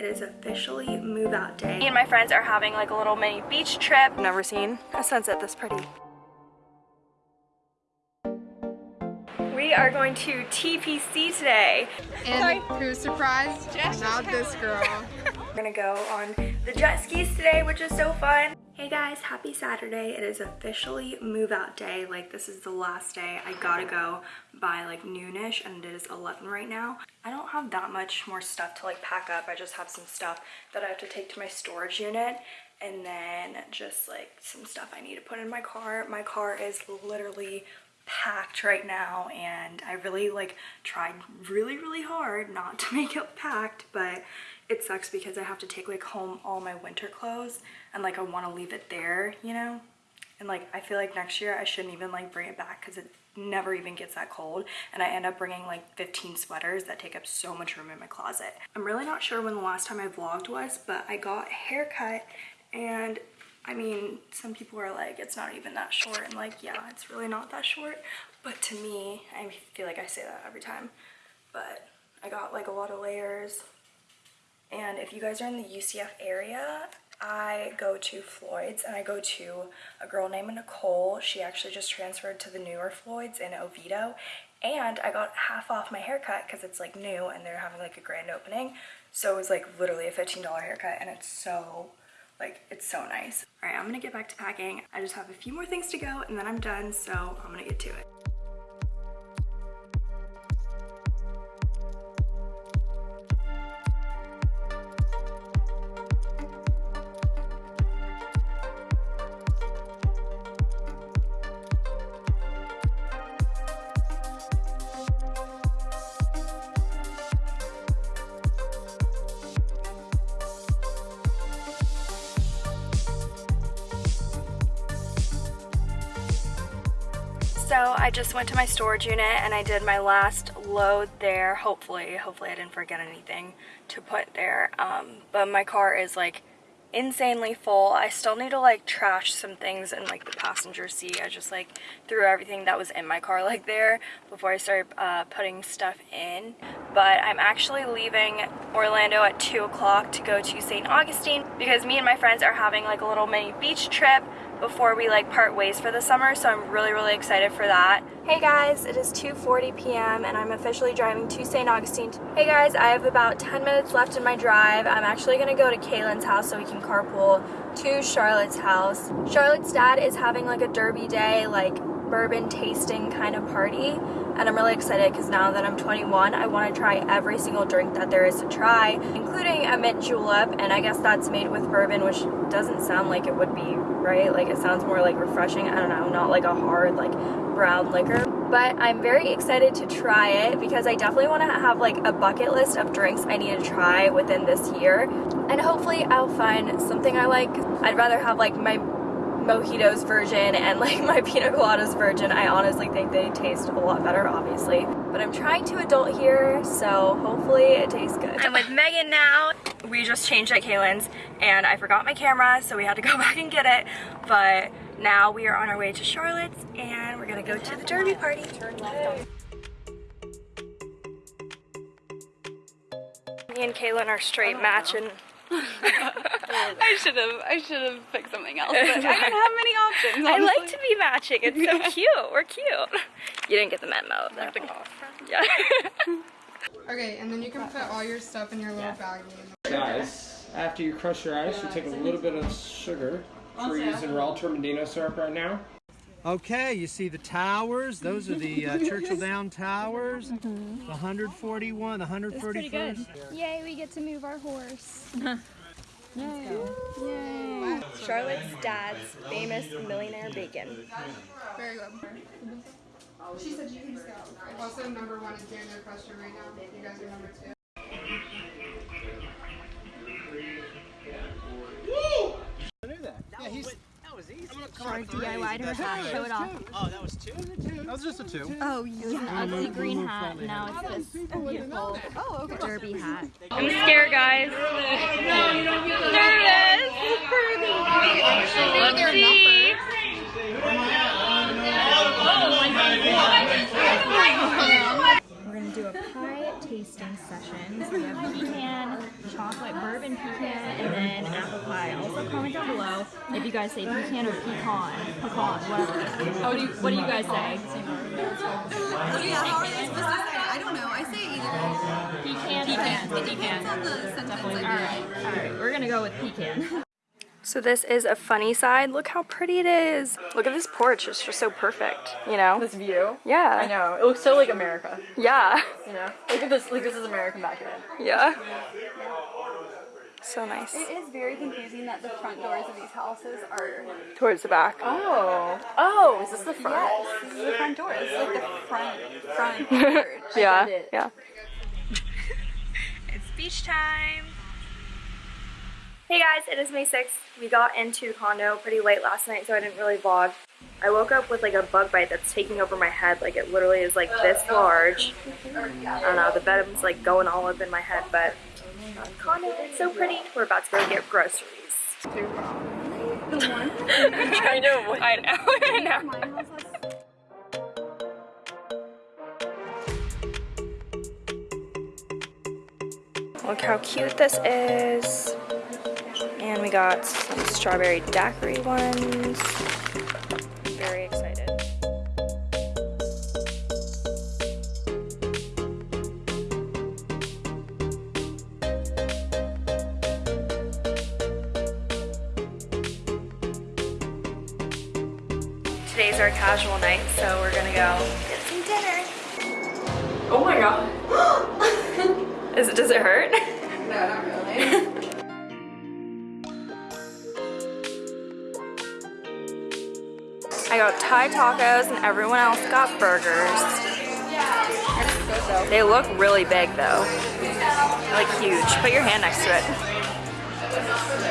It is officially move out day. Me and my friends are having like a little mini beach trip. Never seen a sunset this pretty. We are going to TPC today. And who's surprised? Not this girl. We're gonna go on the jet skis today, which is so fun. Hey guys, happy Saturday. It is officially move out day. Like this is the last day. I gotta go by like noonish and it is 11 right now. I don't have that much more stuff to like pack up. I just have some stuff that I have to take to my storage unit and then just like some stuff I need to put in my car. My car is literally packed right now and I really like tried really really hard not to make it packed but it sucks because I have to take like home all my winter clothes and like I want to leave it there you know and like I feel like next year I shouldn't even like bring it back because it never even gets that cold and I end up bringing like 15 sweaters that take up so much room in my closet. I'm really not sure when the last time I vlogged was but I got a haircut and I mean, some people are like, it's not even that short. And like, yeah, it's really not that short. But to me, I feel like I say that every time. But I got like a lot of layers. And if you guys are in the UCF area, I go to Floyd's and I go to a girl named Nicole. She actually just transferred to the newer Floyd's in Oviedo. And I got half off my haircut because it's like new and they're having like a grand opening. So it was like literally a $15 haircut and it's so like, it's so nice. All right, I'm gonna get back to packing. I just have a few more things to go and then I'm done, so I'm gonna get to it. So I just went to my storage unit and I did my last load there, hopefully. Hopefully I didn't forget anything to put there. Um, but my car is like insanely full. I still need to like trash some things in like the passenger seat. I just like threw everything that was in my car like there before I started uh, putting stuff in. But I'm actually leaving Orlando at 2 o'clock to go to St. Augustine because me and my friends are having like a little mini beach trip before we like part ways for the summer so I'm really really excited for that. Hey guys, it is 2.40 p.m. and I'm officially driving to St. Augustine. Hey guys, I have about 10 minutes left in my drive. I'm actually to go to Kaylin's house so we can carpool to Charlotte's house. Charlotte's dad is having like a derby day, like bourbon tasting kind of party and I'm really excited because now that I'm 21 I want to try every single drink that there is to try including a mint julep and I guess that's made with bourbon which doesn't sound like it would be right? Like it sounds more like refreshing I don't know not like a hard like brown liquor. But I'm very excited to try it because I definitely want to have like a bucket list of drinks I need to try within this year. And hopefully I'll find something I like. I'd rather have like my mojitos version and like my pina coladas version. I honestly think they taste a lot better, obviously. But I'm trying to adult here, so hopefully it tastes good. I'm with Megan now. We just changed at Kaylin's and I forgot my camera, so we had to go back and get it. But now we are on our way to Charlotte's and we're gonna go to the derby party. Me and Kaylin are straight oh matching I should have I should have picked something else, but I didn't have many options. Honestly. I like to be matching. It's so cute. We're cute. You didn't get the memo. Like the golf Yeah. okay, and then you can put all your stuff in your little yeah. baggie. Guys, after you crush your ice, you take a little bit of sugar. So we're using raw Turbinado syrup right now. Okay, you see the towers. Those are the uh, Churchill Down Towers. Mm -hmm. The 141, the 131st. Yay, we get to move our horse. Yay. Yay. Charlotte's dad's famous millionaire bacon. Very good. She said you can go. Also, number one is Daniel Crusher right now. You guys are number two. Woo! I knew that. Yeah, he's was easy. Sorry, DIY'd her hat. Show it off. Oh, that was two? That was just a two. Oh, you was an ugly green hat. Now it's this beautiful oh, okay. derby hat. I'm scared, guys. Nervous. Let's see. We're gonna do a pie tasting. tasting session. So we have pecan, chocolate bourbon pecan, and then apple pie. Also comment down below if you guys say pecan or pecan, pecan, whatever. What do you, what do you guys say? Yeah, how are they supposed to say? I don't know. I say either. Pecan. Pecan. It depends on the sentence. I All right, all right. We're gonna go with pecan. So this is a funny side. Look how pretty it is. Look at this porch. It's just so perfect, you know? This view. Yeah. I know. It looks so like America. Yeah. You know. Look at this. Like this is American back then. Yeah. So nice. It is very confusing that the front doors of these houses are. Towards the back. Oh. Oh. Is this the front? Yes, this is the front door. It's like the front front porch. Yeah. Yeah. it's beach time. Hey guys, it is May 6th. We got into condo pretty late last night, so I didn't really vlog. I woke up with like a bug bite that's taking over my head. Like it literally is like this large. I don't know, the bed's like going all up in my head, but condo is so pretty. We're about to go get groceries. I know, I know, I know. Look how cute this is. And we got some strawberry daiquiri ones. Very excited. Today's our casual night, so we're gonna go get some dinner. Oh my god. Is it, does it hurt? got Thai tacos and everyone else got burgers. They look really big though. Like huge. Put your hand next to it.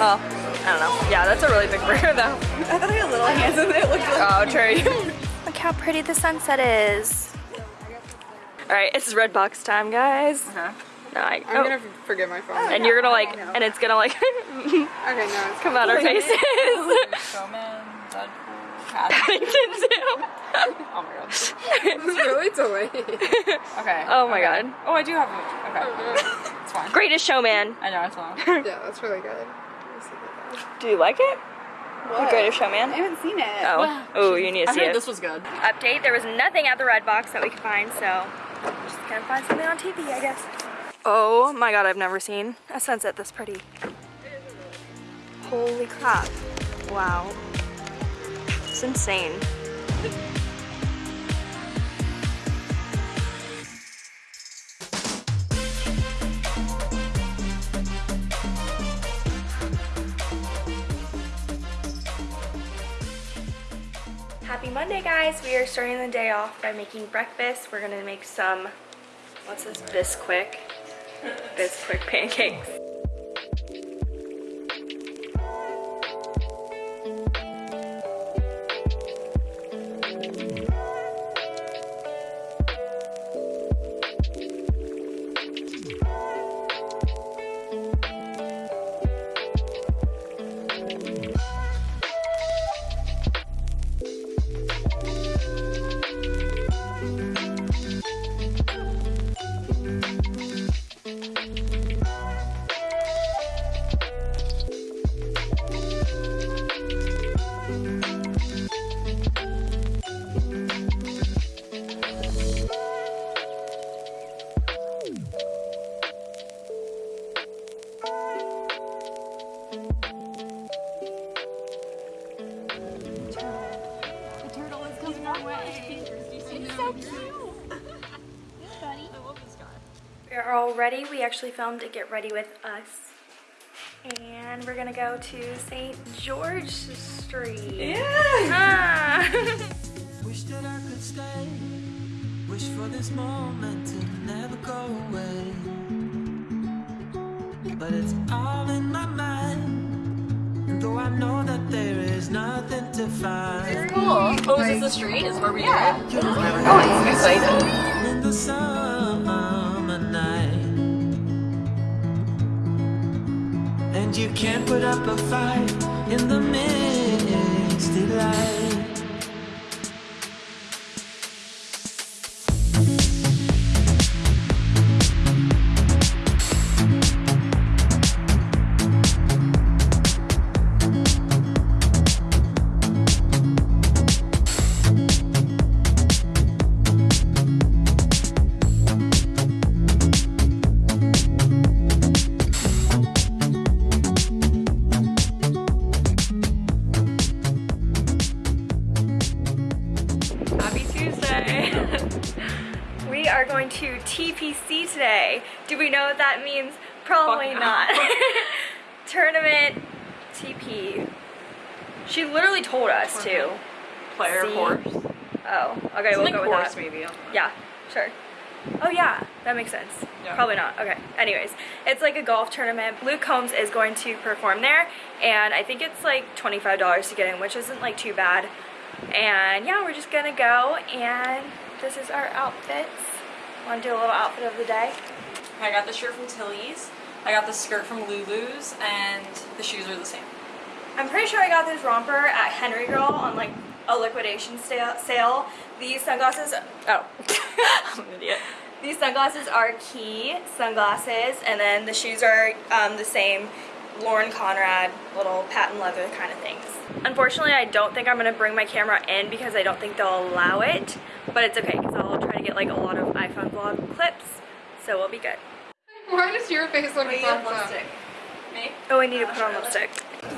Well, I don't know. Yeah, that's a really big burger though. I thought I had little hands and it looked Oh, true. Look how pretty the sunset is. Alright, it's red box time, guys. Uh-huh. No, I, I'm oh, gonna forget my phone. and you're gonna like, and it's gonna like Okay, no, it's come out our faces. Showman. Deadpool. Cat. Paddington too. Oh my god. It's really delayed. Oh, okay. Oh my okay. god. Oh, I do have a. Okay. It's fine. Greatest showman. I know it's long. yeah, that's really good. Let me see that. Do you like it? The Greatest Showman? I haven't seen it. Oh, oh, you need to I see heard it. this was good. Update, there was nothing at the red box that we could find, so we're just gonna find something on TV, I guess. Oh my god, I've never seen a sunset this pretty. Holy crap. Wow. It's insane. Happy Monday, guys. We are starting the day off by making breakfast. We're gonna make some, what's this, Bisquick? Bisquick pancakes. We are all ready. We actually filmed a Get Ready With Us. And we're gonna go to St. George Street. Yeah! Ah. Wish that I could stay. Wish for this moment to never go away. But it's all in my mind. And though I know that there is nothing to find Cool. Oh, is this the street? Is where we are? Oh, it's exciting. Put up a fight in the misty light. TPC that means? Probably Fuck no. not. Tournament TP. She literally told us to. Player See? horse. Oh, okay, we'll go with horse that. maybe. Yeah, sure. Oh yeah, that makes sense. Yeah. Probably not. Okay. Anyways, it's like a golf tournament. Luke Combs is going to perform there, and I think it's like $25 to get in, which isn't like too bad. And yeah, we're just gonna go, and this is our outfits. Want to do a little outfit of the day? I got the shirt from Tilly's. I got the skirt from Lulu's, and the shoes are the same. I'm pretty sure I got this romper at Henry Girl on like a liquidation sale. These sunglasses, oh, I'm an idiot. These sunglasses are Quay sunglasses, and then the shoes are um, the same Lauren Conrad little patent leather kind of things. Unfortunately, I don't think I'm gonna bring my camera in because I don't think they'll allow it, but it's okay because I'll try to get like a lot of iPhone vlog clips, so we'll be good. Why does your face look fucked up? Me? Oh, I need to put on lipstick.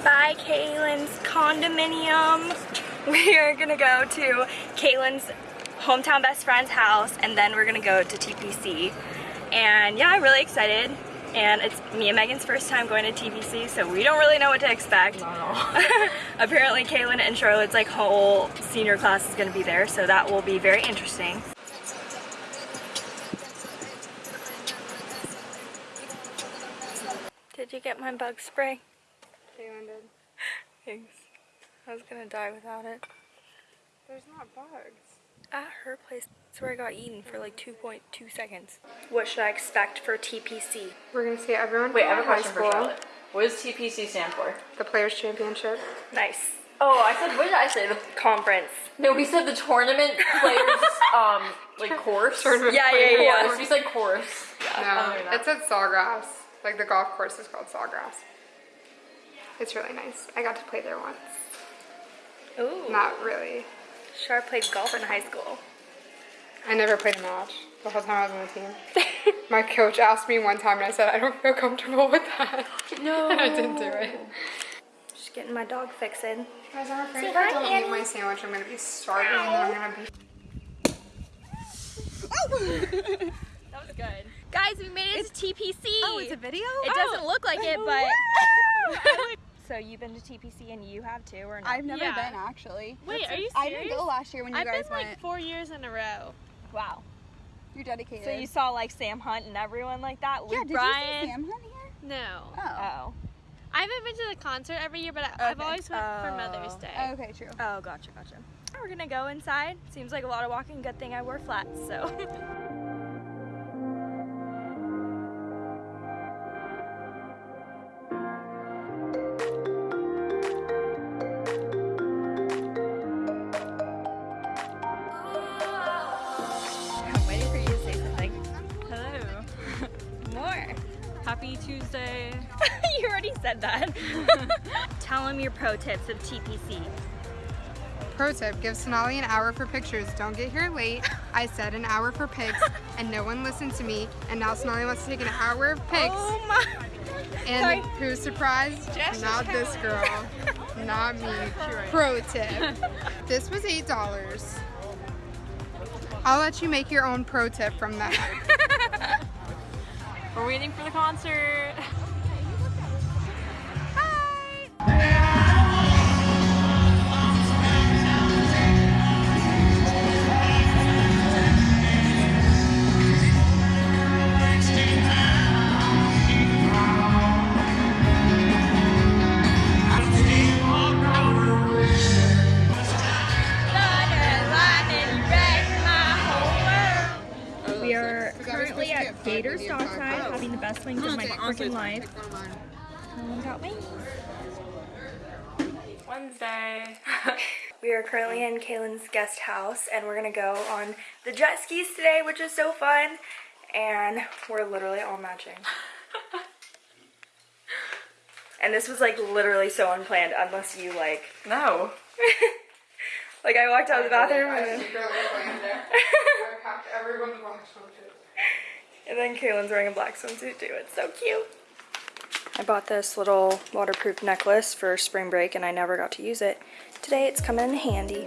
Bye, Kaylin's condominium. We are gonna go to Kaylin's hometown best friend's house, and then we're gonna go to TPC. And yeah, I'm really excited. And it's me and Megan's first time going to TPC, so we don't really know what to expect. Apparently, Kaylin and Charlotte's like whole senior class is gonna be there, so that will be very interesting. You get my bug spray? Kaylin did. Thanks. I was gonna die without it. There's not bugs. At her place, that's where I got eaten for like 2.2 seconds. What should I expect for TPC? We're gonna see everyone Wait, from I have a question for. Charlotte. What does TPC stand for? The Players Championship. Nice. Oh, I said, what did I say? The, Conference. no, we said the tournament players, um, like course. Tournament Yeah, yeah, players. yeah. Course. We said course. No, other than that. it's at Sawgrass. Like the golf course is called Sawgrass. It's really nice. I got to play there once. Ooh. Not really. Sure played golf in high school. I never played a match the whole time I was on the team. My coach asked me one time and I said, I don't feel comfortable with that. No. and I didn't do it. Just getting my dog fixing. Guys, I'm afraid if I don't Annie. eat my sandwich, I'm gonna be starving and then I'm gonna be. That was good. Guys, we made it to TPC. Oh, it's a video? It doesn't oh. look like it, but. so you've been to TPC and you have too, or no? I've never Yeah. been actually. Wait, That's- are you serious? I didn't go last year when you I've guys been went. like four years in a row. wow. You're dedicated. So you saw like Sam Hunt and everyone like that. yeah, Luke did Bryan. you see Sam Hunt here? No. Oh. Oh. I haven't been to the concert every year, but I, I've always went for Mother's Oh. Day. Okay, true. Oh, gotcha, gotcha. We're gonna go inside. Seems like a lot of walking. Good thing I wore flats, so. Tell them your pro tips of TPC. Pro tip, give Sonali an hour for pictures. Don't get here late. I said an hour for pics and no one listened to me. And now Sonali wants to take an hour of pics. Oh my. and sorry. who's surprised? Not this girl. Not me. Pro tip. This was $8. I'll let you make your own pro tip from that. We're waiting for the concert. Gator's Dockside having the best wings of my freaking life. Um, got wings. Wednesday. We are currently in Kaylin's guest house and we're gonna go on the jet skis today, which is so fun. And we're literally all matching. and this was like literally so unplanned unless you like, no. like I walked out of the bathroom and, and then Kaylin's wearing a black swimsuit too. It's so cute. I bought this little waterproof necklace for spring break and I never got to use it. Today it's coming in handy.